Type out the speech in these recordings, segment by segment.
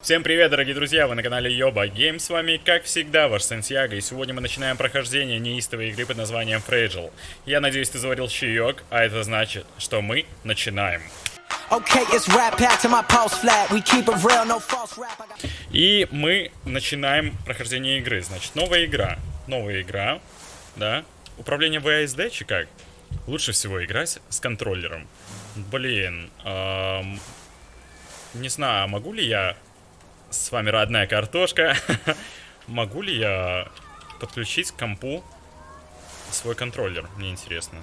Всем привет, дорогие друзья, вы на канале Йоба Гейм, с вами, как всегда, ваш Сантьяго, и сегодня мы начинаем прохождение неистовой игры под названием Fragile. Я надеюсь, ты заварил чаек, а это значит, что мы начинаем. И мы начинаем прохождение игры, значит, новая игра, новая игра, да, управление VSD, чи как? Лучше всего играть с контроллером. Блин, эм, не знаю, могу ли я с вами родная картошка. Могу ли я подключить к компу свой контроллер? Мне интересно.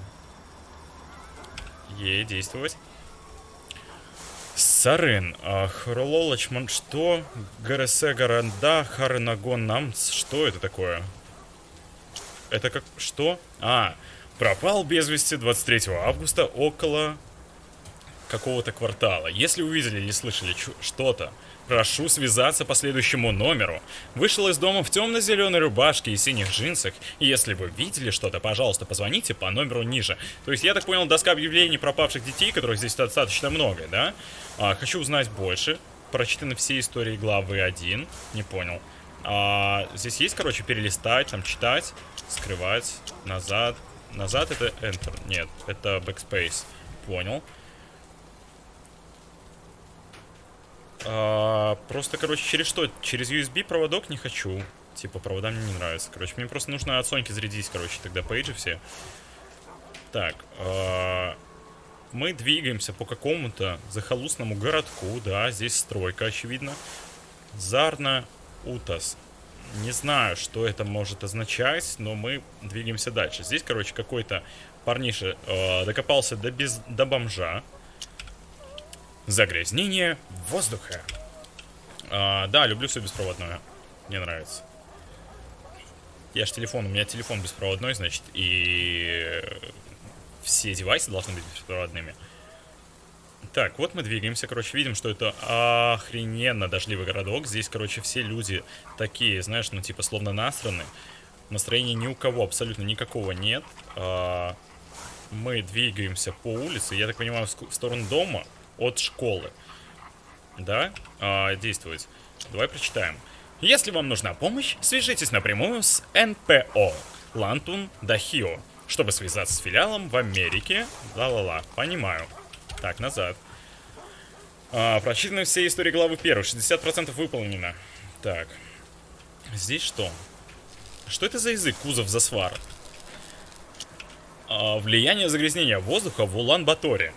Е, действовать. Сарын, а, Хрололочман, что? ГРС Гаранда, Харенагон Намц, что это такое? Это как, что? А, пропал без вести 23 августа около какого-то квартала. Если увидели или слышали что-то, прошу связаться по следующему номеру. Вышел из дома в темно-зеленой рубашке и синих джинсах. Если вы видели что-то, пожалуйста, позвоните по номеру ниже. То есть, я так понял, доска объявлений пропавших детей, которых здесь достаточно много, да? А, хочу узнать больше. Прочитаны все истории главы 1. Не понял. А, здесь есть, короче, перелистать, там, читать, скрывать, назад. Назад это Enter. Нет, это Backspace. Понял. А, просто, короче, через что? Через USB проводок не хочу. Типа, провода мне не нравятся. Короче, мне просто нужно от Соньки зарядить, короче, тогда пейджи все. Так, а, мы двигаемся по какому-то захолустному городку, да, здесь стройка, очевидно. Зарна Утас. Не знаю, что это может означать, но мы двигаемся дальше. Здесь, короче, какой-то парниша э, докопался до, без, до бомжа. Загрязнение воздуха. А, да, люблю все беспроводное. Мне нравится. Я же телефон, у меня телефон беспроводной, значит, и все девайсы должны быть беспроводными. Так, вот мы двигаемся, короче, видим, что это охрененно дождливый городок. Здесь, короче, все люди такие, знаешь, ну, типа, словно насраны. Настроения ни у кого абсолютно никакого нет. А, мы двигаемся по улице, я так понимаю, в сторону дома от школы. Да? А, действовать. Давай прочитаем. Если вам нужна помощь, свяжитесь напрямую с НПО Лантун Дахио, чтобы связаться с филиалом в Америке. Ла-ла-ла, понимаю. Так, назад. А, прочитаны все истории главы 1. 60% выполнено. Так. Здесь что? Что это за язык? Кузов засвар. А, влияние загрязнения воздуха в Улан-Баторе.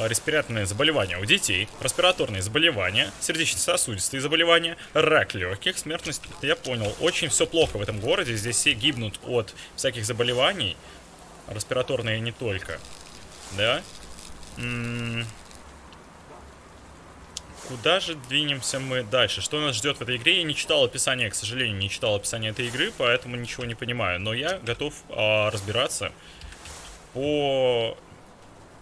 А, респираторные заболевания у детей, респираторные заболевания, сердечно-сосудистые заболевания, рак легких, смертность, я понял, очень все плохо в этом городе, здесь все гибнут от всяких заболеваний, респираторные не только, да? М -м Куда же двинемся мы дальше? Что нас ждет в этой игре? Я не читал описание, к сожалению, не читал описание этой игры, поэтому ничего не понимаю. Но я готов а, разбираться по...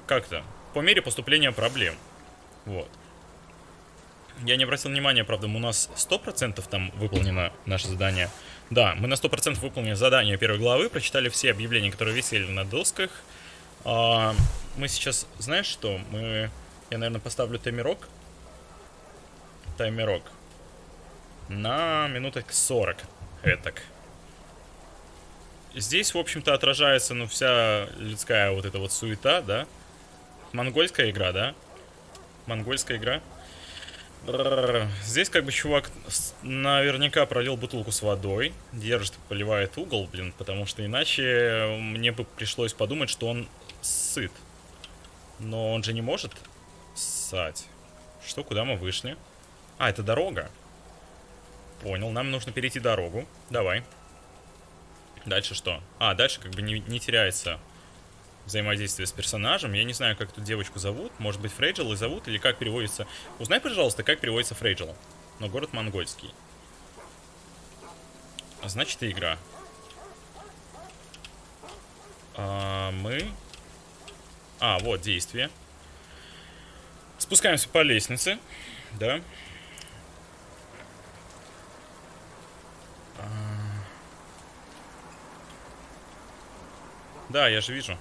Как-то? По мере поступления проблем. Вот. Я не обратил внимания, правда, у нас 100% там выполнено наше задание. Да, мы на 100% выполнили задание первой главы, прочитали все объявления, которые висели на досках. А, мы сейчас, знаешь что, мы... Я, наверное, поставлю таймерок. Таймерок. На минуток 40. Этак. Здесь, в общем-то, отражается, ну, вся людская вот эта вот суета, да? Монгольская игра, да? Монгольская игра. Здесь как бы чувак наверняка пролил бутылку с водой, держит, поливает угол, блин, потому что иначе мне бы пришлось подумать, что он сыт. Но он же не может ссать. Что, куда мы вышли? А, это дорога. Понял, нам нужно перейти дорогу. Давай. Дальше что? А, дальше как бы не, не теряется взаимодействие с персонажем. Я не знаю, как эту девочку зовут. Может быть, Фрейджел и зовут, или как переводится... Узнай, пожалуйста, как переводится Фрейджел. Но город монгольский. Значит, и игра. А, мы... А, вот, действие. Спускаемся по лестнице. Да. А. Да, я же вижу.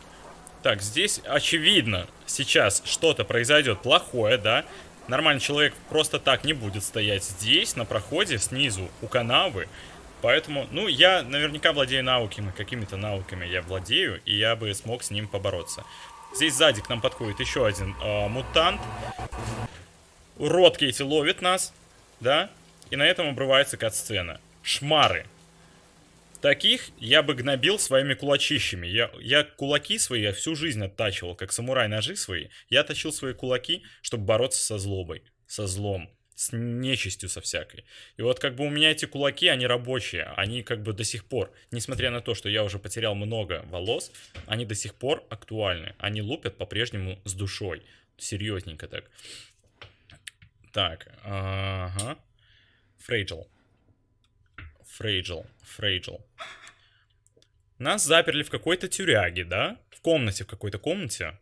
Так, здесь очевидно сейчас что-то произойдет плохое, да? Нормальный человек просто так не будет стоять здесь, на проходе, снизу, у канавы. Поэтому, ну, я наверняка владею навыками, какими-то навыками я владею, и я бы смог с ним побороться. Здесь сзади к нам подходит еще один э, мутант. Урод Кейти ловит нас, да? И на этом обрывается кат-сцена. Шмары. Таких я бы гнобил своими кулачищами. Я, я кулаки свои я всю жизнь оттачивал, как самурай ножи свои. Я точил свои кулаки, чтобы бороться со злобой, со злом, с нечистью со всякой. И вот как бы у меня эти кулаки, они рабочие. Они как бы до сих пор, несмотря на то, что я уже потерял много волос, они до сих пор актуальны. Они лупят по-прежнему с душой. Серьезненько так. Так, ага. Фрейджел. Фрейджел. Фрейджел. Нас заперли в какой-то тюряге, да? В комнате, в какой-то комнате.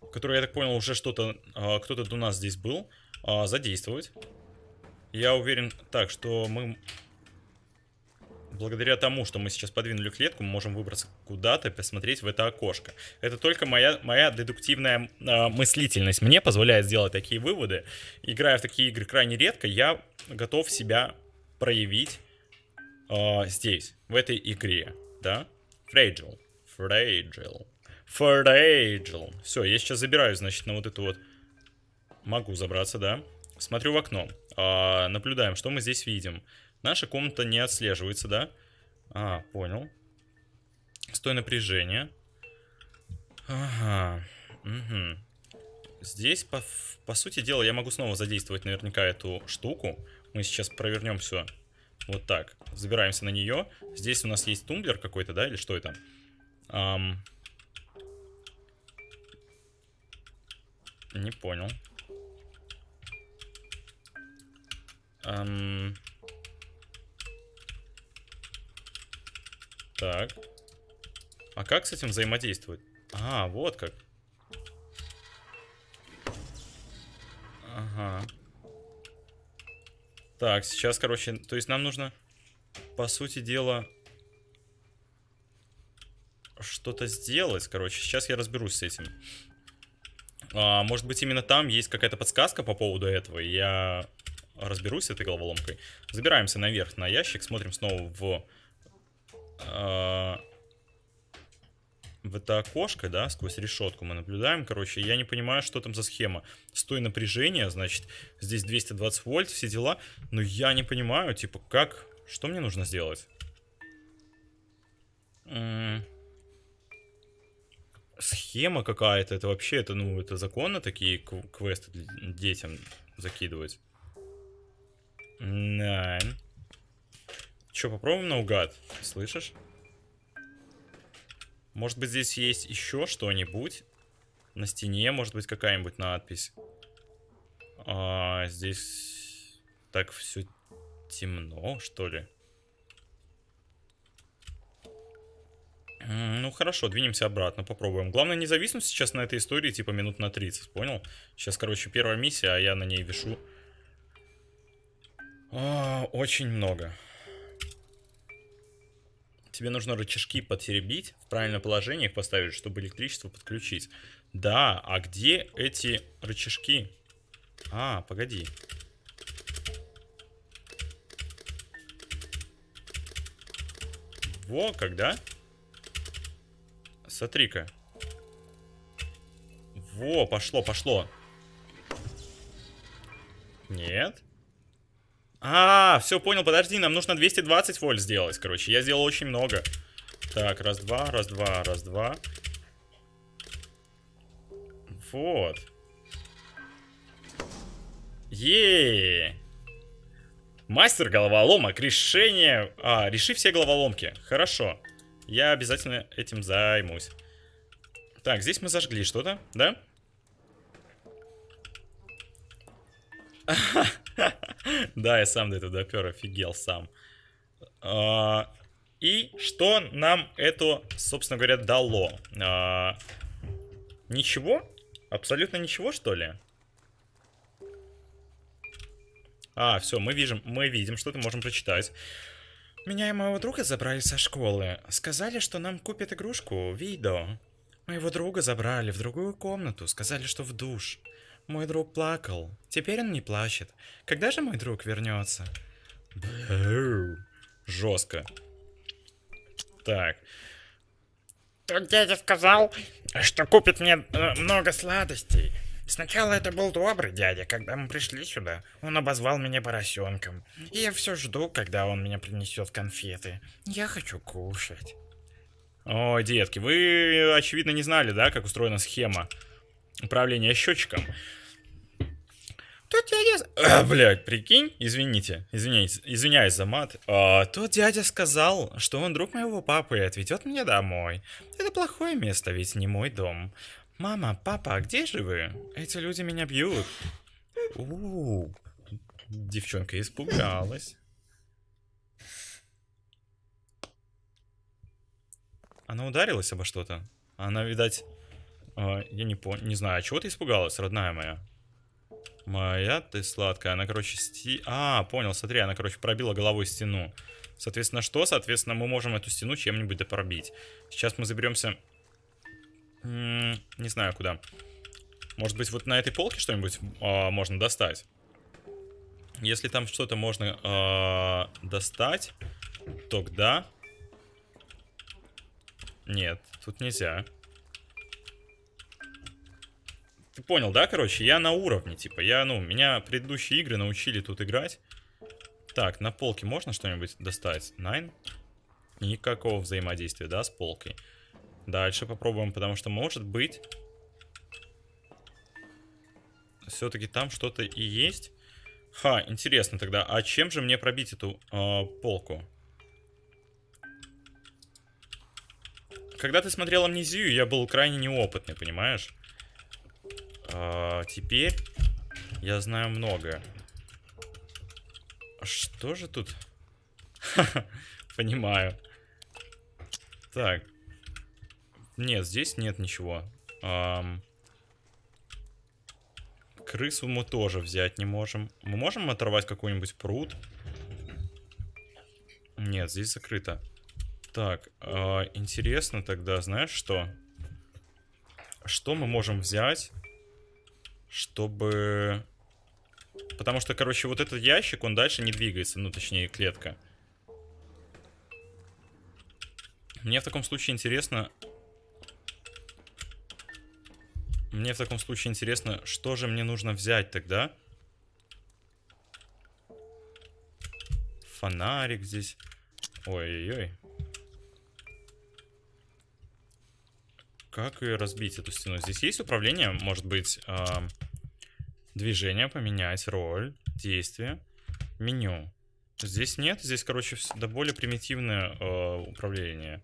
В которой, я так понял, уже что-то... А, Кто-то до нас здесь был. А, задействовать. Я уверен... Так, что мы... Благодаря тому, что мы сейчас подвинули клетку, мы можем выбраться куда-то и посмотреть в это окошко. Это только моя, моя дедуктивная э, мыслительность мне позволяет сделать такие выводы. Играя в такие игры крайне редко, я готов себя проявить э, здесь, в этой игре, да? Fragile. Fragile. Fragile. Все, я сейчас забираюсь, значит, на вот эту вот... Могу забраться, да? Смотрю в окно. Э, наблюдаем, что мы здесь видим. Наша комната не отслеживается, да? А, понял. Стой напряжение. Ага. Угу. Здесь, по, по сути дела, я могу снова задействовать наверняка эту штуку. Мы сейчас провернем все вот так. Забираемся на нее. Здесь у нас есть тумблер какой-то, да? Или что это? Ам... Не понял. Ам... Так. А как с этим взаимодействовать? А, вот как. Ага. Так, сейчас, короче, то есть нам нужно, по сути дела, что-то сделать, короче. Сейчас я разберусь с этим. А, может быть, именно там есть какая-то подсказка по поводу этого, я разберусь с этой головоломкой. Забираемся наверх на ящик, смотрим снова в а, в это окошко, да, сквозь решетку мы наблюдаем, короче, я не понимаю, что там за схема. Стой напряжение, значит, здесь 220 вольт, все дела, но я не понимаю, типа, как, что мне нужно сделать? Схема какая-то, это вообще, это, ну, это законно такие квесты детям закидывать? Найн. Че, попробуем наугад? Слышишь? Может быть, здесь есть еще что-нибудь? На стене, может быть, какая-нибудь надпись. А, здесь так все темно, что ли? Ну хорошо, двинемся обратно, попробуем. Главное не зависнуть сейчас на этой истории, типа минут на 30, понял? Сейчас, короче, первая миссия, а я на ней вешу. А, очень много. Тебе нужно рычажки потеребить, в правильное положение их поставить, чтобы электричество подключить. Да, а где эти рычажки? А, погоди. Во, когда? Смотри-ка. Во, пошло, пошло. Нет. А, все, понял, подожди, нам нужно 220 вольт сделать, короче. Я сделал очень много. Так, раз-два, раз-два, раз-два. Вот. Еее. Мастер головоломок, решение... А, реши все головоломки. Хорошо. Я обязательно этим займусь. Так, здесь мы зажгли что-то, да? Да, я сам до этого допер, офигел сам. А, и что нам это, собственно говоря, дало? А, ничего? Абсолютно ничего, что ли? А, все, мы видим, мы видим, что-то можем прочитать. Меня и моего друга забрали со школы. Сказали, что нам купят игрушку, видео. Моего друга забрали в другую комнату, сказали, что в душ. Мой друг плакал. Теперь он не плачет. Когда же мой друг вернется? Жестко. Так. Тут дядя сказал, что купит мне э, много сладостей. Сначала это был добрый дядя, когда мы пришли сюда. Он обозвал меня поросенком. И я все жду, когда он меня принесет конфеты. Я хочу кушать. Ой, детки, вы, очевидно, не знали, да, как устроена схема управления счетчиком. Тут дядя... А, блядь, прикинь, извините, извиняюсь, извиняюсь за мат. А, тут дядя сказал, что он друг моего папы и отведет меня домой. Это плохое место, ведь не мой дом. Мама, папа, а где же вы? Эти люди меня бьют. У, -у, -у. девчонка испугалась. Она ударилась обо что-то. Она, видать, э, я не понял, не знаю, чего ты испугалась, родная моя? Моя ты сладкая. Она, короче, сти... А, понял, смотри, она, короче, пробила головой стену. Соответственно, что? Соответственно, мы можем эту стену чем-нибудь допробить. Сейчас мы заберемся... М -м, не знаю, куда. Может быть, вот на этой полке что-нибудь э, можно достать? Если там что-то можно э, достать, тогда... Нет, тут нельзя. Ты понял, да, короче? Я на уровне, типа. Я, ну, меня предыдущие игры научили тут играть. Так, на полке можно что-нибудь достать? Найн? Никакого взаимодействия, да, с полкой. Дальше попробуем, потому что, может быть... Все-таки там что-то и есть. Ха, интересно тогда, а чем же мне пробить эту э, полку? Когда ты смотрел Амнезию, я был крайне неопытный, понимаешь? А, теперь я знаю многое. Что же тут? Понимаю. Так. Нет, здесь нет ничего. Ам... Крысу мы тоже взять не можем. Мы можем оторвать какой-нибудь пруд? Нет, здесь закрыто. Так, э, интересно тогда, знаешь что? Что мы можем взять? Чтобы... Потому что, короче, вот этот ящик, он дальше не двигается. Ну, точнее, клетка. Мне в таком случае интересно... Мне в таком случае интересно, что же мне нужно взять тогда? Фонарик здесь. Ой-ой-ой. Как ее разбить, эту стену? Здесь есть управление, может быть, э, движение, поменять, роль, действие, меню. Здесь нет, здесь, короче, да более примитивное э, управление.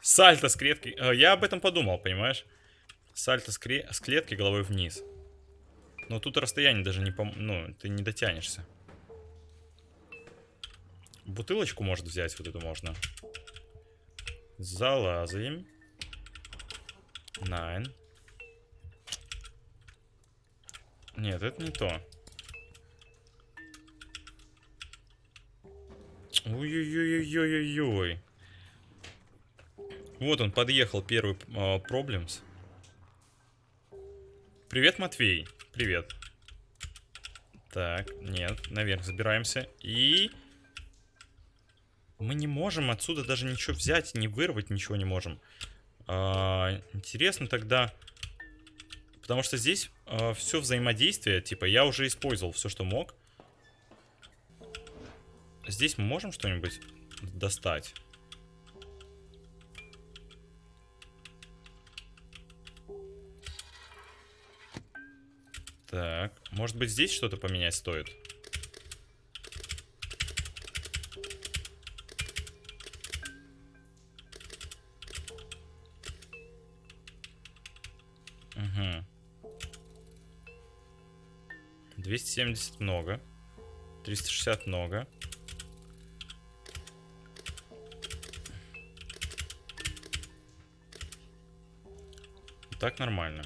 Сальто с клетки. Э, я об этом подумал, понимаешь? Сальто с, кре... с клетки головой вниз. Но тут расстояние даже не пом... Ну, ты не дотянешься. Бутылочку, может, взять вот эту можно. Залазаем. Nine. Нет, это не то. Ой-ой-ой-ой-ой-ой. Вот он, подъехал первый э, Problems. Привет, Матвей. Привет. Так, нет, наверх забираемся. И... Мы не можем отсюда даже ничего взять, не вырвать ничего не можем. А, интересно тогда... Потому что здесь а, все взаимодействие, типа, я уже использовал все, что мог. Здесь мы можем что-нибудь достать? Так, может быть здесь что-то поменять стоит? 270 много. 360 много. Так нормально.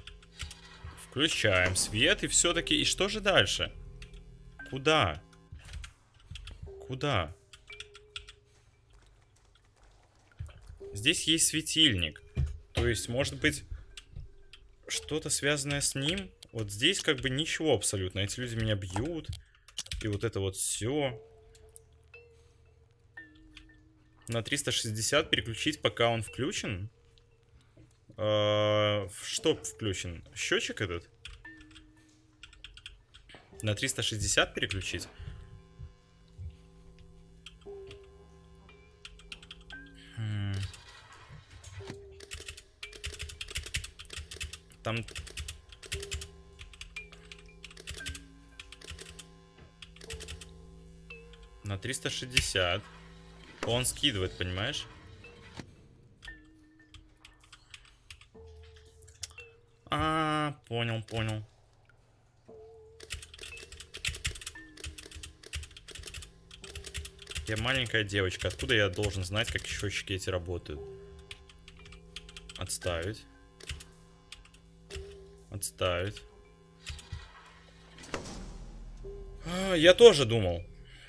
Включаем свет и все-таки... И что же дальше? Куда? Куда? Здесь есть светильник. То есть, может быть, что-то связанное с ним. Вот здесь как бы ничего абсолютно. Эти люди меня бьют. И вот это вот все. На 360 переключить, пока он включен. А, Что включен? Счетчик этот? На 360 переключить? Хм. Там... На 360. Он скидывает, понимаешь? А, понял, понял. Я маленькая девочка. Откуда я должен знать, как счетчики эти работают? Отставить. Отставить. А, я тоже думал.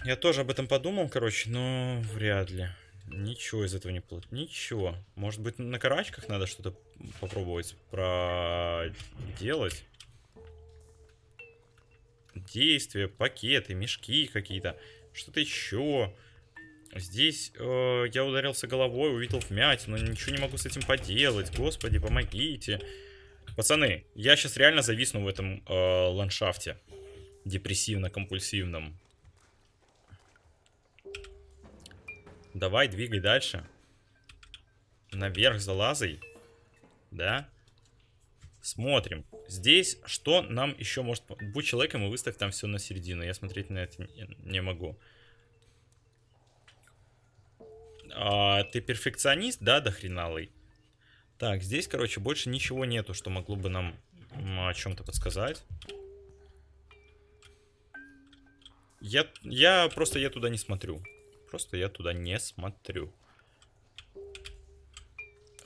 Я тоже об этом подумал, короче, но вряд ли. Ничего из этого не получится. Ничего. Может быть, на карачках надо что-то попробовать проделать? Действия, пакеты, мешки какие-то. Что-то еще. Здесь э, я ударился головой, увидел вмятину, ничего не могу с этим поделать. Господи, помогите. Пацаны, я сейчас реально зависну в этом э, ландшафте. Депрессивно-компульсивном. Давай, двигай дальше. Наверх залазай. Да? Смотрим. Здесь что нам еще может... Будь человеком и выставь там все на середину. Я смотреть на это не, могу. А, ты перфекционист, да, дохреналый? Так, здесь, короче, больше ничего нету, что могло бы нам о чем-то подсказать. Я, я просто я туда не смотрю. Просто я туда не смотрю.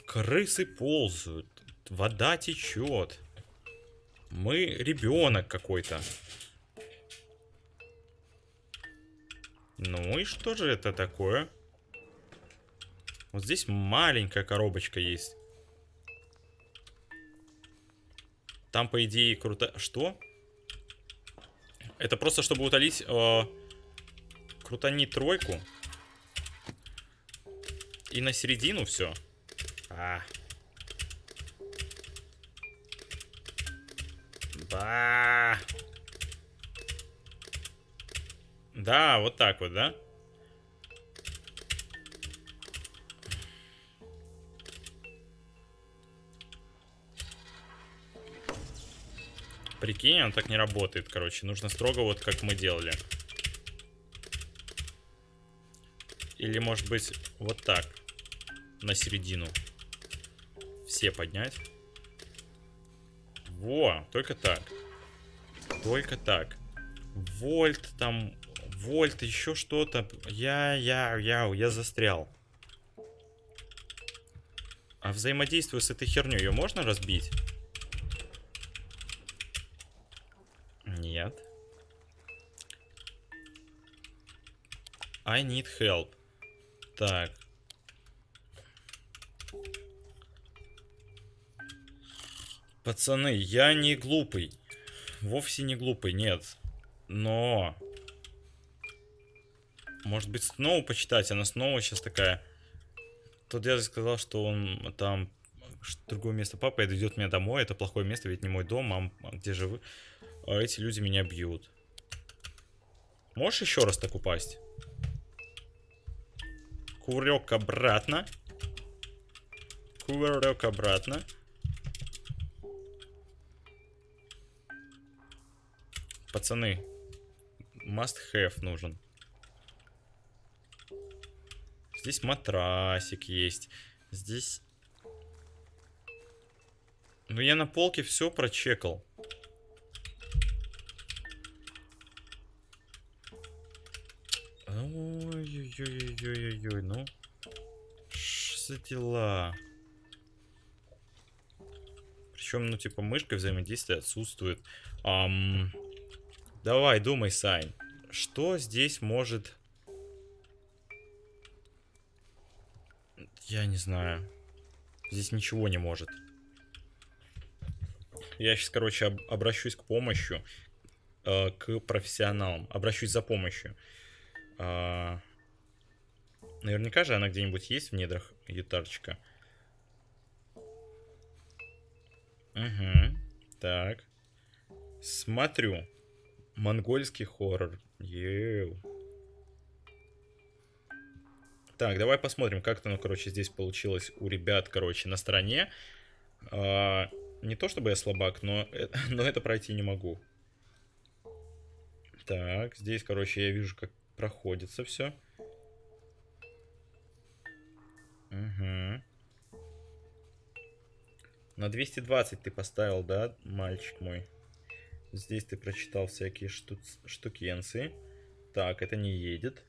Крысы ползают. Вода течет. Мы ребенок какой-то. Ну и что же это такое? Вот здесь маленькая коробочка есть. Там, по идее, круто... Что? Это просто, чтобы утолить... Э, крутанить тройку. И на середину все. А. Ба. Да, вот так вот, да? Прикинь, он так не работает, короче. Нужно строго вот как мы делали. Или, может быть, вот так. На середину. Все поднять. Во, только так. Только так. Вольт там, вольт, еще что-то. Я, я, я, я застрял. А взаимодействую с этой херней, ее можно разбить? Нет. I need help. Так. Пацаны, я не глупый. Вовсе не глупый, нет. Но... Может быть, снова почитать? Она снова сейчас такая... Тот дядя сказал, что он там... Другое место папа идет меня домой. Это плохое место, ведь не мой дом. Мам, где же вы? А эти люди меня бьют. Можешь еще раз так упасть? Курек обратно. Курек обратно. Пацаны, must have нужен. Здесь матрасик есть. Здесь... Ну, я на полке все прочекал. Ой-ой-ой-ой-ой-ой, ну. Что за дела? Причем, ну, типа, мышка взаимодействия отсутствует. Ам... Давай, думай, Сань. Что здесь может... Я не знаю. Здесь ничего не может. Я сейчас, короче, об- обращусь к помощи, э, к профессионалам. Обращусь за помощью. А, наверняка же она где-нибудь есть в недрах ютарчика. Угу. Так. Смотрю. Монгольский хоррор. Еу. Так, давай посмотрим, как-то, ну, короче, здесь получилось у ребят, короче, на стороне. А, не то чтобы я слабак, но, э- но это пройти не могу. Так, здесь, короче, я вижу, как проходится все. Угу. На 220 ты поставил, да, мальчик мой? Здесь ты прочитал всякие шту штукенции. Так, это не едет.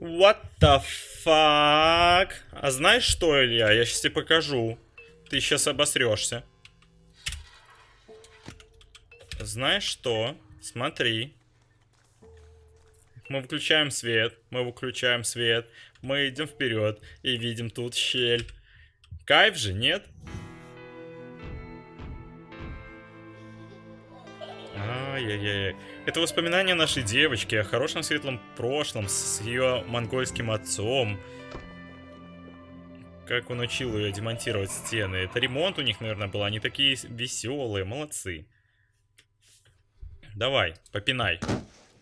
What the fuck? А знаешь что, Илья? Я сейчас тебе покажу. Ты сейчас обосрешься. Знаешь что? Смотри. Мы выключаем свет, мы выключаем свет, мы идем вперед и видим тут щель. Кайф же, нет? Ай-яй-яй. Это воспоминания нашей девочки о хорошем светлом прошлом с ее монгольским отцом. Как он учил ее демонтировать стены. Это ремонт у них, наверное, был. Они такие веселые, молодцы. Давай, попинай.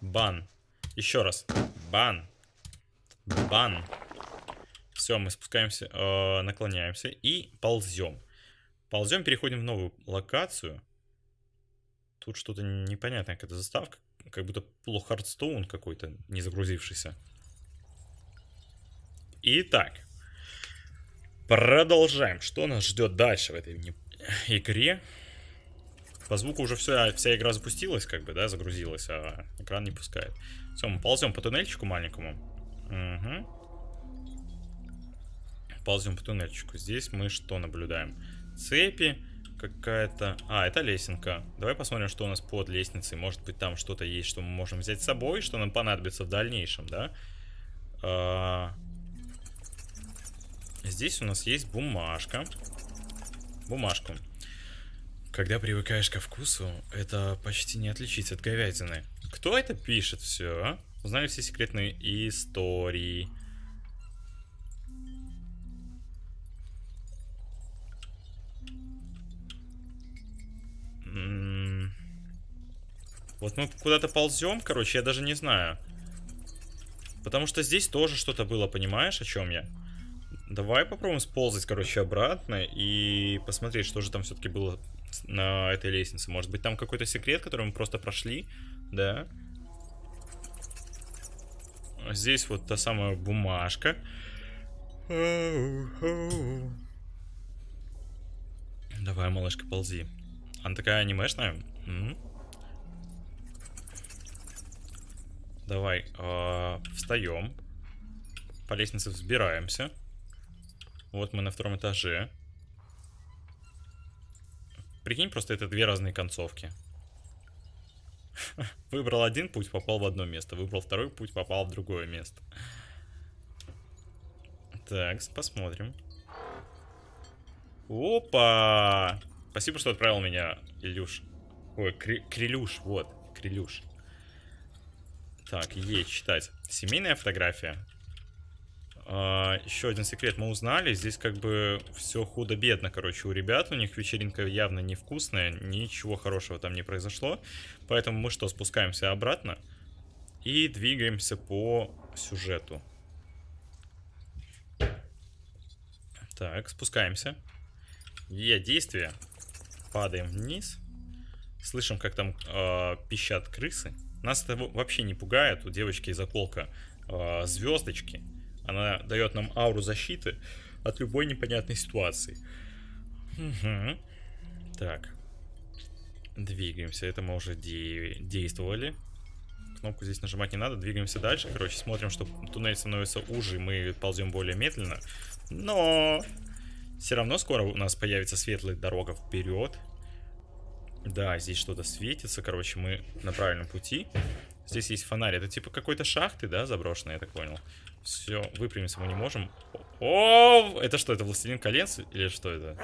Бан. Еще раз. Бан. Бан. Все, мы спускаемся, э, наклоняемся и ползем. Ползем, переходим в новую локацию. Тут что-то непонятное, какая-то заставка. Как будто плохо Хардстоун какой-то, не загрузившийся. Итак. Продолжаем. Что нас ждет дальше в этой игре? По звуку уже вся, вся игра запустилась, как бы, да, загрузилась, а экран не пускает. Все, мы ползем по туннельчику маленькому. Угу. Ползем по туннельчику. Здесь мы что наблюдаем? Цепи какая-то... А, это лесенка. Давай посмотрим, что у нас под лестницей. Может быть, там что-то есть, что мы можем взять с собой, что нам понадобится в дальнейшем, да? А, Здесь у нас есть бумажка. Бумажку. Когда привыкаешь ко вкусу, это почти не отличить от говядины. Кто это пишет все? Узнали все секретные истории. Вот мы куда-то ползем, короче, я даже не знаю. Потому что здесь тоже что-то было, понимаешь, о чем я? Давай попробуем сползать, короче, обратно и посмотреть, что же там все-таки было на этой лестнице. Может быть, там какой-то секрет, который мы просто прошли, да? Здесь вот та самая бумажка. Давай, малышка, ползи. Она такая анимешная. М. Давай, а, встаем. По лестнице взбираемся. Вот мы на втором этаже. Прикинь, просто это две разные концовки. Выбрал один путь, попал в одно место. Выбрал второй путь, попал в другое место. Так, посмотрим. Опа! Спасибо, что отправил меня, Илюш. Ой, Кри- Крилюш, вот, Крилюш. Так, есть, читать. Семейная фотография. А, еще один секрет мы узнали. Здесь как бы все худо-бедно, короче, у ребят. У них вечеринка явно невкусная. Ничего хорошего там не произошло. Поэтому мы что, спускаемся обратно. И двигаемся по сюжету. Так, спускаемся. Е, действие. Падаем вниз. Слышим, как там э, пищат крысы. Нас это во- вообще не пугает. У девочки заколка э, звездочки. Она дает нам ауру защиты от любой непонятной ситуации. Мгм. Так. Двигаемся. Это мы уже де- действовали. Кнопку здесь нажимать не надо. Двигаемся дальше. Короче, смотрим, что туннель становится уже. и Мы ползем более медленно. Но все равно скоро у нас появится светлая дорога вперед. Да, здесь что-то светится. Короче, мы на правильном пути. Здесь есть фонарь. Это типа какой-то шахты, да, заброшенный, я так понял. Все, выпрямиться мы не можем. О, это что, это Властелин колец или что это?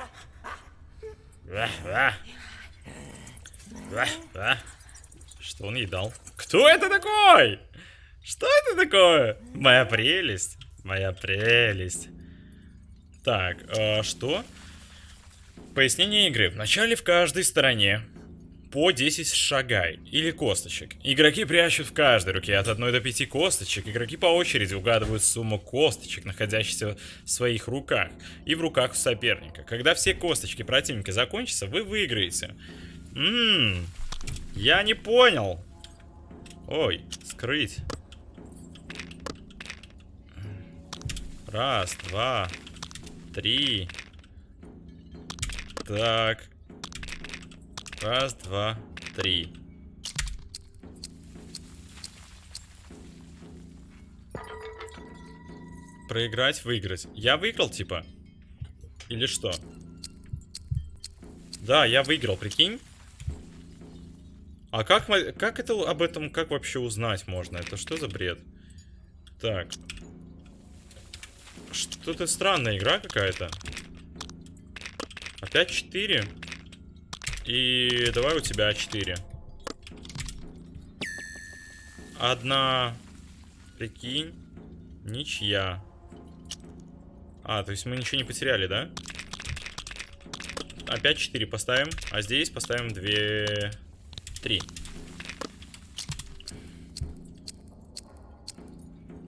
Что он ей дал? Кто это такой? Что это такое? Моя прелесть. Моя прелесть. Так, э, что? Пояснение игры. Вначале в каждой стороне по 10 шагай или косточек. Игроки прячут в каждой руке от 1 до 5 косточек. Игроки по очереди угадывают сумму косточек, находящихся в своих руках и в руках соперника. Когда все косточки противника закончатся, вы выиграете. Ммм, я не понял. Ой, скрыть. Раз, два, три. Так. Раз, два, три. Проиграть, выиграть. Я выиграл, типа? Или что? Да, я выиграл, прикинь. А как, как это об этом, как вообще узнать можно? Это что за бред? Так. Что-то странная игра какая-то. Опять 4. И давай у тебя 4. Одна. Прикинь. Ничья. А, то есть мы ничего не потеряли, да? Опять 4 поставим. А здесь поставим 2... 3.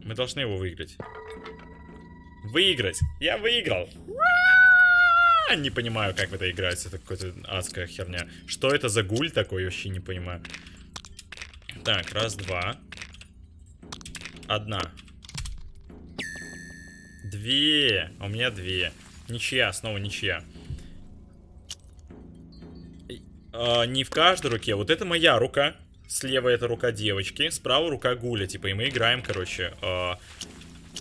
Мы должны его выиграть. Выиграть! Я выиграл! Не понимаю, как в это играется. Это какая-то адская херня. Что это за гуль такой? Вообще не понимаю. Так, раз, два. Одна. Две. А у меня две. Ничья, снова ничья. А, не в каждой руке. Вот это моя рука. Слева это рука девочки. Справа рука гуля. Типа, и мы играем, короче. А,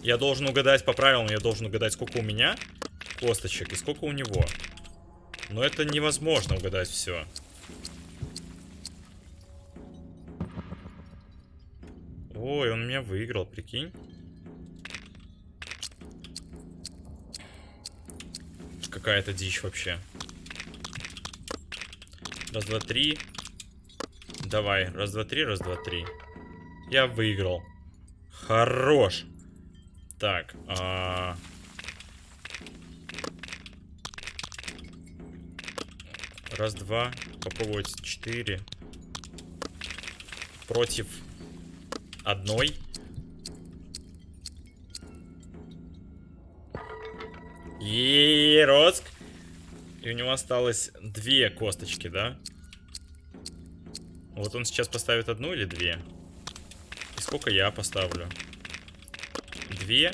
я должен угадать по правилам. Я должен угадать, сколько у меня косточек и сколько у него. Но это невозможно угадать все. Ой, он меня выиграл, прикинь. Какая-то дичь вообще. Раз, два, три. Давай, раз, два, три, раз, два, три. Я выиграл. Хорош. Так, а... Раз, два. Попробовать четыре. Против одной. Ероск. И у него осталось две косточки, да? Вот он сейчас поставит одну или две? И сколько я поставлю? Две.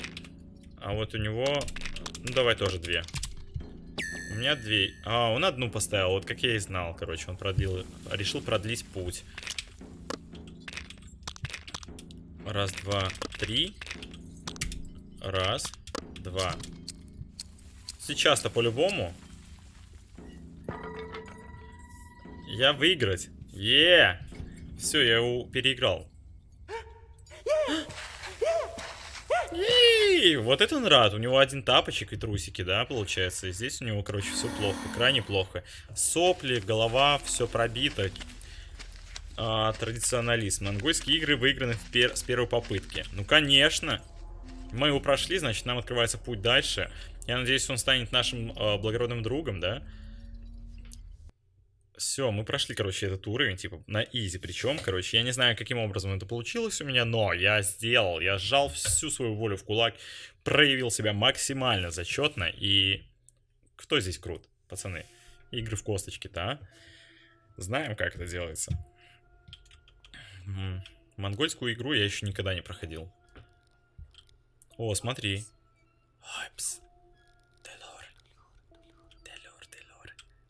А вот у него... Ну, давай тоже две. У меня две. А, он одну поставил, вот как я и знал, короче. Он продлил... Решил продлить путь. Раз, два, три. Раз, два. Сейчас-то по-любому. Я выиграть. Е! Все, я его переиграл. И вот это он рад. У него один тапочек и трусики, да, получается. И здесь у него, короче, все плохо. Крайне плохо. Сопли, голова, все пробито. А, традиционализм. Монгольские игры выиграны пер с первой попытки. Ну, конечно. Мы его прошли, значит, нам открывается путь дальше. Я надеюсь, он станет нашим э, благородным другом, да? Все, мы прошли, короче, этот уровень, типа, на изи. Причем, короче, я не знаю, каким образом это получилось у меня, но я сделал, я сжал всю свою волю в кулак, проявил себя максимально зачетно, и кто здесь крут, пацаны? Игры в косточки-то, а? Знаем, как это делается. Монгольскую игру я еще никогда не проходил. О, смотри. Ойпс.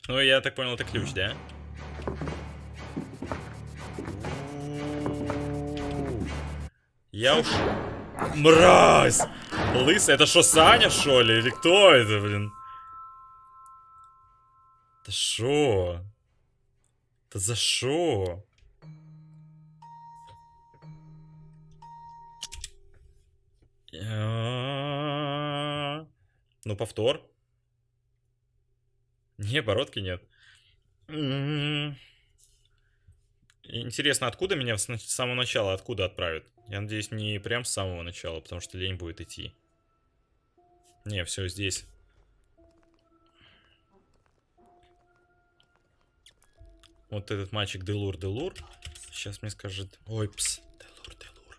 Ну, я так понял, это ключ, да? Я уж... Мразь! Лысый, это что, Саня, что ли? Или кто это, блин? Да шо? Да за шо? Ну, повтор. Не, бородки нет. М. Интересно, откуда меня с самого начала, откуда отправят? Я надеюсь, не прям с самого начала, потому что лень будет идти. Не, все здесь. Вот этот мальчик Делур Делур. Сейчас мне скажет... Ой, пс. Делур Делур.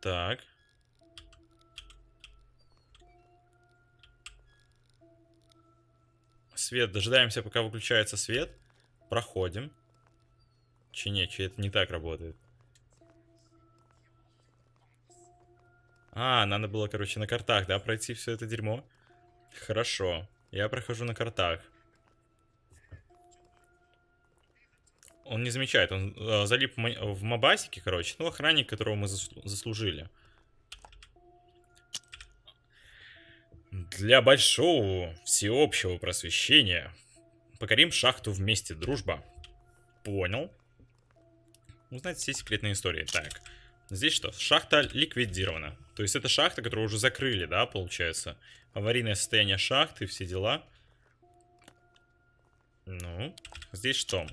Так. Свет. Дожидаемся, пока выключается свет. Проходим. Че не, че это не так работает. А, надо было, короче, на картах, да, пройти все это дерьмо? Хорошо. Я прохожу на картах. Он не замечает, он э, залип в мо- в мобасике, короче. Ну, охранник, которого мы заслу- заслужили. Для большого всеобщего просвещения покорим шахту вместе, дружба. Понял. Узнать все секретные истории. Так, здесь что? Шахта ликвидирована. То есть это шахта, которую уже закрыли, да, получается? Аварийное состояние шахты, все дела. Ну, здесь что?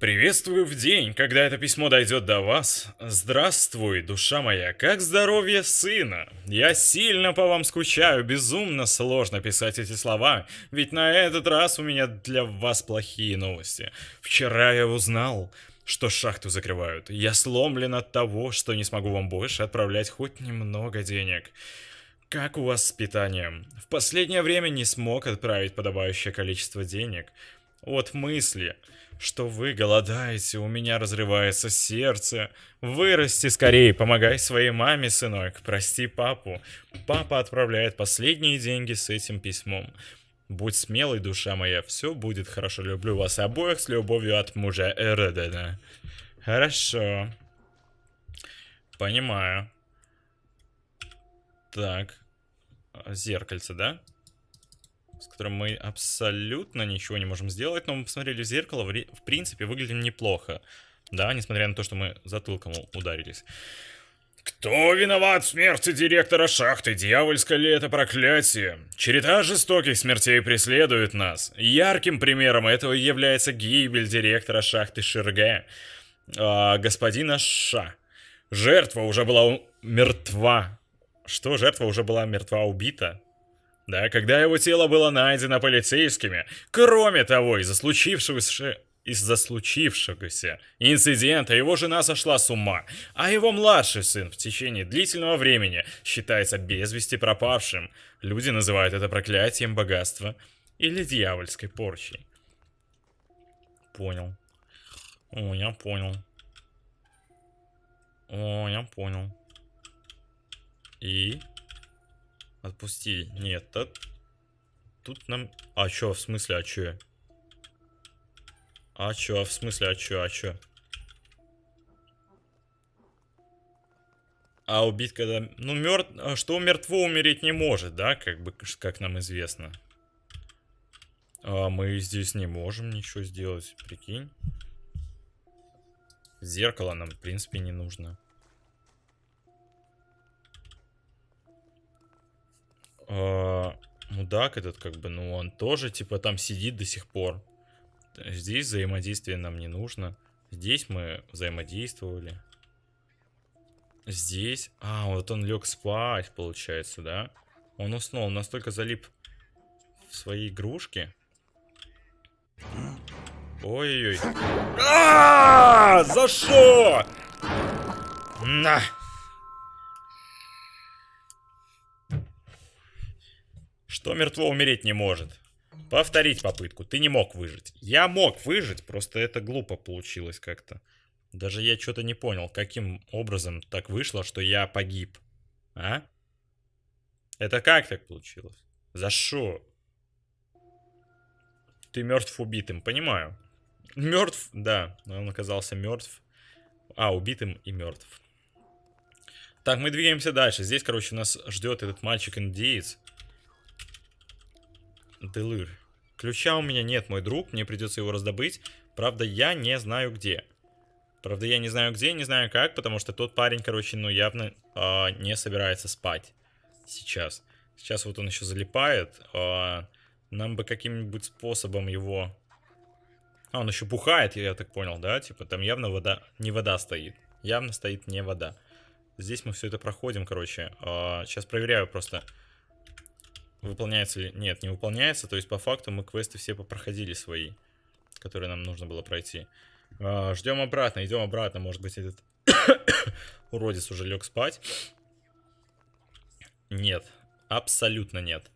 Приветствую в день, когда это письмо дойдет до вас. Здравствуй, душа моя, как здоровье сына? Я сильно по вам скучаю, безумно сложно писать эти слова, ведь на этот раз у меня для вас плохие новости. Вчера я узнал, что шахту закрывают. Я сломлен от того, что не смогу вам больше отправлять хоть немного денег. Как у вас с питанием? В последнее время не смог отправить подобающее количество денег. От мысли, что вы голодаете, у меня разрывается сердце. Вырасти скорее, помогай своей маме, сынок. Прости папу. Папа отправляет последние деньги с этим письмом. Будь смелой, душа моя, все будет хорошо. Люблю вас обоих с любовью от мужа Эрдена. Хорошо. Понимаю. Так. Зеркальце, да? С которым мы абсолютно ничего не можем сделать, но мы посмотрели в зеркало, в, в принципе, выглядим неплохо. Да, несмотря на то, что мы затылком ударились. Кто виноват в смерти директора шахты? Дьявольское ли это проклятие? Череда жестоких смертей преследует нас. Ярким примером этого является гибель директора шахты Шерге, а, господина Ша. Жертва уже была мертва. Что, жертва уже была мертва, убита? Да, когда его тело было найдено полицейскими. Кроме того, из-за случившегося... Из-за случившегося инцидента его жена сошла с ума, а его младший сын в течение длительного времени считается без вести пропавшим. Люди называют это проклятием богатства или дьявольской порчей. Понял. О, я понял. О, я понял. И... Отпусти. Нет, тут... Тут нам... А чё, в смысле, а чё? А чё, в смысле, а чё, а чё? А убить когда... Ну, мертв... Что мертво умереть не может, да? Как бы, как нам известно. А мы здесь не можем ничего сделать, прикинь. Зеркало нам, в принципе, не нужно. Мудак этот, как бы, ну, он тоже, типа, там сидит до сих пор. Здесь взаимодействие нам не нужно. Здесь мы взаимодействовали. Здесь... А, вот он лег спать, получается, да? Он уснул, он настолько залип в свои игрушки. Ой-ой-ой. А, За что? На! Что мертво умереть не может? Повторить попытку. Ты не мог выжить. Я мог выжить, просто это глупо получилось как-то. Даже я что-то не понял, каким образом так вышло, что я погиб. А? Это как так получилось? За что? Ты мертв убитым, понимаю. Мертв, да, он оказался мертв. А, убитым и мертв. Так, мы двигаемся дальше. Здесь, короче, нас ждет этот мальчик-индеец. Делыр. Ключа у меня нет, мой друг. Мне придется его раздобыть. Правда, я не знаю где. Правда, я не знаю где, не знаю как, потому что тот парень, короче, ну, явно а, не собирается спать сейчас. Сейчас вот он еще залипает. а, нам бы каким-нибудь способом его... А, он еще бухает, я так понял, да? Типа там явно вода... Не вода стоит. Явно стоит не вода. Здесь мы все это проходим, короче. А, сейчас проверяю просто, выполняется ли... Нет, не выполняется. То есть, по факту, мы квесты все попроходили свои, которые нам нужно было пройти. А, ждем обратно, идем обратно. Может быть, этот уродец уже лег спать. Нет, абсолютно нет.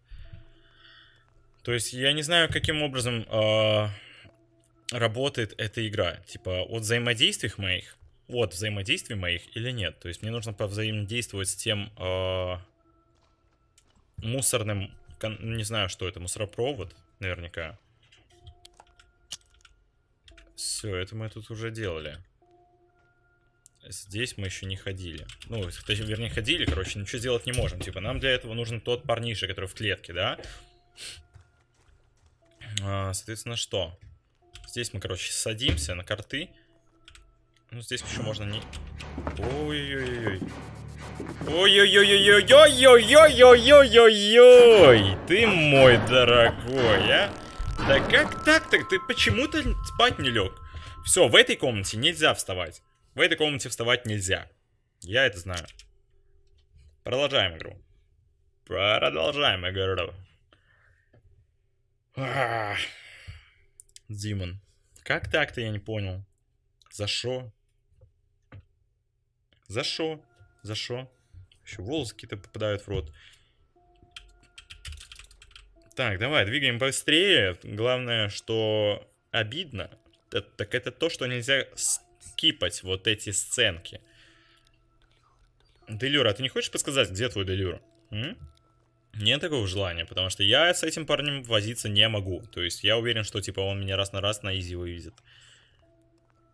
То есть, я не знаю, каким образом а, работает эта игра. Типа, от взаимодействий моих от взаимодействий моих или нет. То есть мне нужно повзаимодействовать с тем э, мусорным, не знаю, что это, мусоропровод, наверняка. Все, это мы тут уже делали. Здесь мы еще не ходили. Ну, вернее, ходили, короче, ничего сделать не можем. Типа, нам для этого нужен тот парниша, который в клетке, да? А, соответственно, что? Здесь мы, короче, садимся на карты. Ну, здесь еще можно не... Ой-ой-ой-ой. Ой-ой-ой-ой-ой-ой-ой-ой-ой-ой! Ты мой дорогой, а? Да как так-то? Ты почему-то спать не лег? Все, в этой комнате нельзя вставать. В этой комнате вставать нельзя. Я это знаю. Продолжаем игру. Продолжаем игру. Димон. Как так-то я не понял? За что? За что? За что? Еще волосы какие-то попадают в рот. Так, давай, двигаем быстрее. Главное, что обидно, так это то, что нельзя скипать вот эти сценки. Делюра, а ты не хочешь подсказать, где твой Делюра? Нет такого желания, потому что я с этим парнем возиться не могу. То есть я уверен, что типа он меня раз на раз на изи вывезет.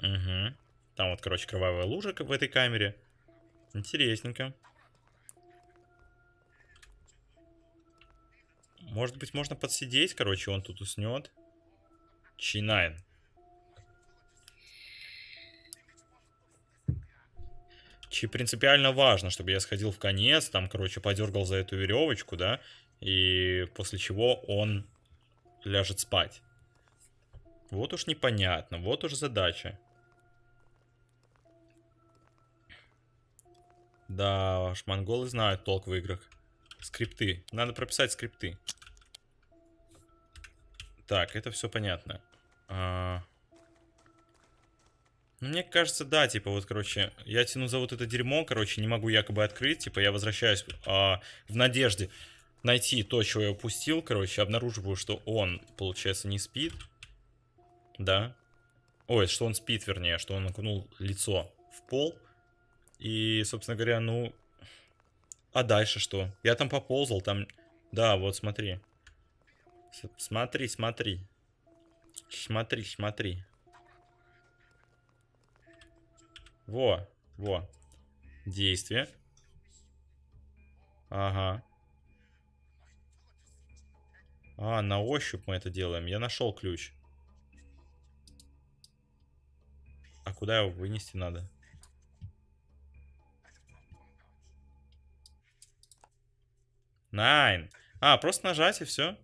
Угу. Там вот, короче, кровавая лужа в этой камере. Интересненько. Может быть, можно подсидеть, короче, он тут уснет. Чинайн. Чи принципиально важно, чтобы я сходил в конец, там, короче, подергал за эту веревочку, да, и после чего он ляжет спать. Вот уж непонятно, вот уж задача. Да уж, монголы знают толк в играх. Скрипты. Надо прописать скрипты. Так, это все понятно. А... Ну, мне кажется, да, типа, вот, короче, я тяну за вот это дерьмо, короче, не могу якобы открыть, типа, я возвращаюсь а, в надежде найти то, чего я упустил, короче, обнаруживаю, что он, получается, не спит, да, ой, что он спит, вернее, что он окунул лицо в пол, и, собственно говоря, ну... А дальше что? Я там поползал, там... Да, вот смотри. С смотри, смотри. Смотри, смотри. Во, во. Действие. Ага. А, на ощупь мы это делаем. Я нашел ключ. А куда его вынести надо? Найн. А, просто нажать и все.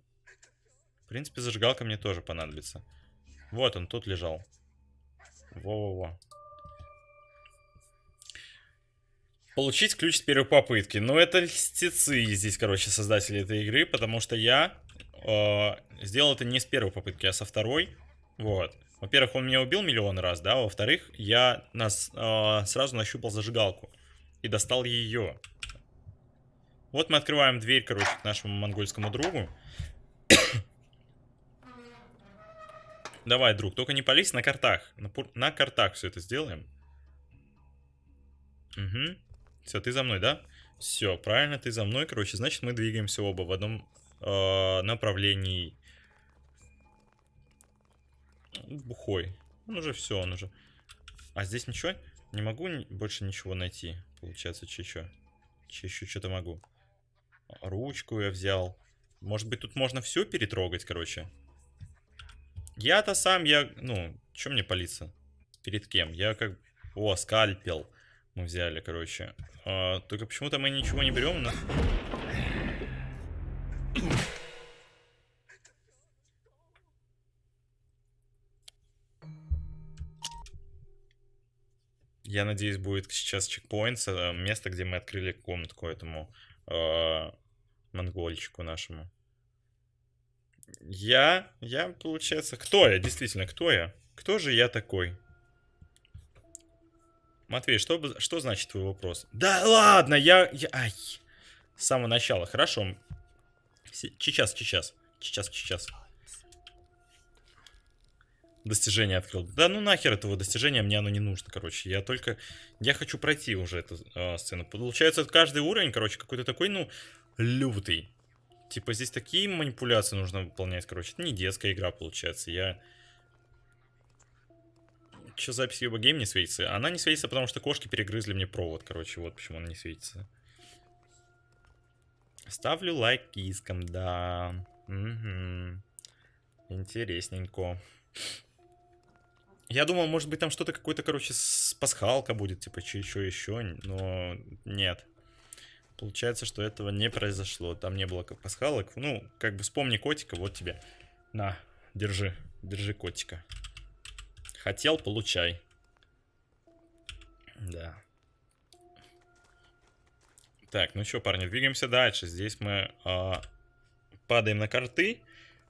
В принципе, зажигалка мне тоже понадобится. Вот он, тут лежал. Во-во-во. Получить ключ с первой попытки. Ну, это льстецы здесь, короче, создатели этой игры, потому что я э, сделал это не с первой попытки, а со второй. Вот. Во-первых, он меня убил миллион раз, да. Во-вторых, я нас, э, сразу нащупал зажигалку и достал ее. Вот мы открываем дверь, короче, к нашему монгольскому другу. Давай, друг, только не пались на картах. На, на картах все это сделаем. Угу. Все, ты за мной, да? Все, правильно, ты за мной. Короче, значит, мы двигаемся оба в одном э, направлении. Бухой. Он уже все, он уже. А здесь ничего? Не могу больше ничего найти. Получается, че еще? Че еще что-то могу. Ручку я взял. Может быть, тут можно все перетрогать, короче. Я-то сам, я... Ну, что мне палиться? Перед кем? Я как... О, скальпел мы взяли, короче. А, только почему-то мы ничего не берем. Но... Я надеюсь, будет сейчас чекпоинт, э, место, где мы открыли комнатку этому монгольчику нашему. Я, я, получается, кто я, действительно, кто я? Кто же я такой? Матвей, что, что значит твой вопрос? Да ладно, я, я... Ай, с самого начала, хорошо. Сейчас, сейчас, сейчас, сейчас. Достижение открыл. Да ну нахер этого достижения, мне оно не нужно, короче. Я только... Я хочу пройти уже эту э, сцену. Получается, каждый уровень, короче, какой-то такой, ну, лютый. Типа здесь такие манипуляции нужно выполнять, короче. Это не детская игра, получается. Я... Че запись Юба Гейм не светится? Она не светится, потому что кошки перегрызли мне провод, короче. Вот почему она не светится. Ставлю лайк кискам, да. Угу. Интересненько. Я думал, может быть, там что-то какое-то, короче, с пасхалка будет, типа, еще еще, но нет. Получается, что этого не произошло. Там не было как пасхалок. Ну, как бы вспомни котика, вот тебе. На, держи, держи котика. Хотел, получай. Да. Так, ну что, парни, двигаемся дальше. Здесь мы э, падаем на карты.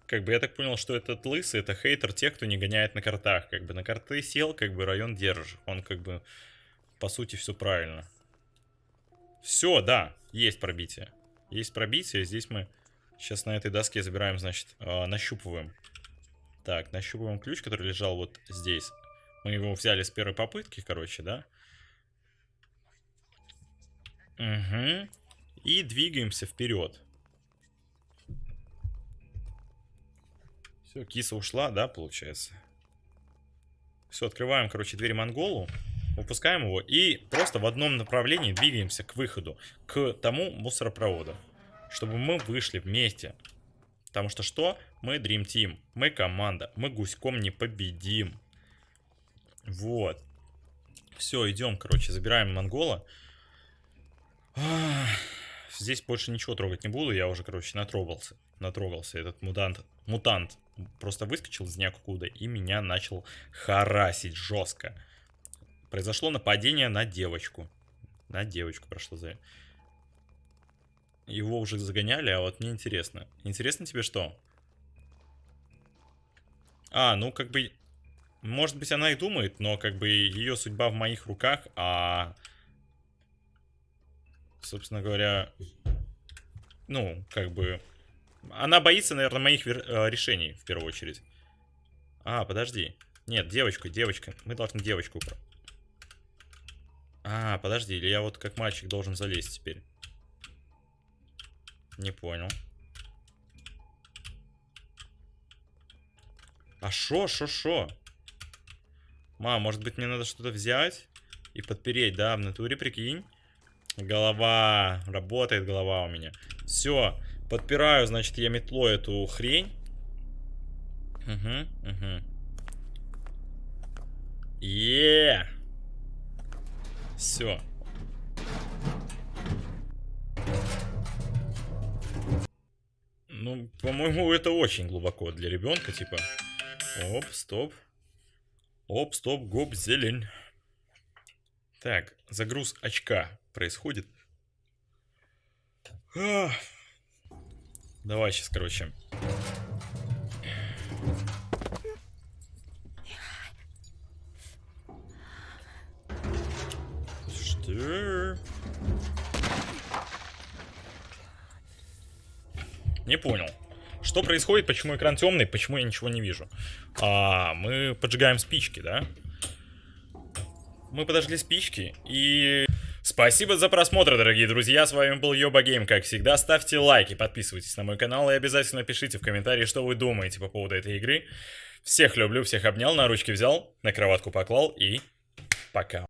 Как бы я так понял, что этот лысый, это хейтер тех, кто не гоняет на картах. Как бы на карты сел, как бы район держишь. Он как бы, по сути, все правильно. Все, да, есть пробитие. Есть пробитие, здесь мы сейчас на этой доске забираем, значит, э, нащупываем. Так, нащупываем ключ, который лежал вот здесь. Мы его взяли с первой попытки, короче, да? Угу. И двигаемся вперед. Все, киса ушла, да, получается? Все, открываем, короче, дверь монголу. Выпускаем его и просто в одном направлении двигаемся к выходу. К тому мусоропроводу. Чтобы мы вышли вместе. Потому что что? Мы Dream Team. Мы команда. Мы гуськом не победим. Вот. Все, идем, короче, забираем монгола. Здесь больше ничего трогать не буду. Я уже, короче, натрогался. Натрогался. Этот мутант, мутант просто выскочил из ниоткуда и меня начал харасить жестко. Произошло нападение на девочку. На девочку прошло за... Его уже загоняли, а вот мне интересно. Интересно тебе что? А, ну как бы... Может быть она и думает, но как бы ее судьба в моих руках, а... Собственно говоря... Ну, как бы... Она боится, наверное, моих. Э, решений, в первую очередь. А, подожди. Нет, девочку, девочка. Мы должны девочку... А, подожди, или я вот как мальчик должен залезть теперь? Не понял. А шо, шо, шо? Мам, может быть мне надо что-то взять и подпереть, да, в натуре, прикинь. Голова, работает голова у меня. Все, Подпираю, значит, я метлой эту хрень. Угу, угу. Е. Все. Ну, по-моему, это очень глубоко для ребенка, типа. Оп, стоп. Оп, стоп, гоп, зелень. Так, загруз очка происходит. Ах. Давай сейчас, короче. Что? Не понял. Что происходит? Почему экран темный? Почему я ничего не вижу? А, мы поджигаем спички, да? Мы подожгли спички и... Спасибо за просмотр, дорогие друзья, с вами был Йоба Гейм, как всегда, ставьте лайки, подписывайтесь на мой канал и обязательно пишите в комментарии, что вы думаете по поводу этой игры. Всех люблю, всех обнял, на ручки взял, на кроватку поклал и пока.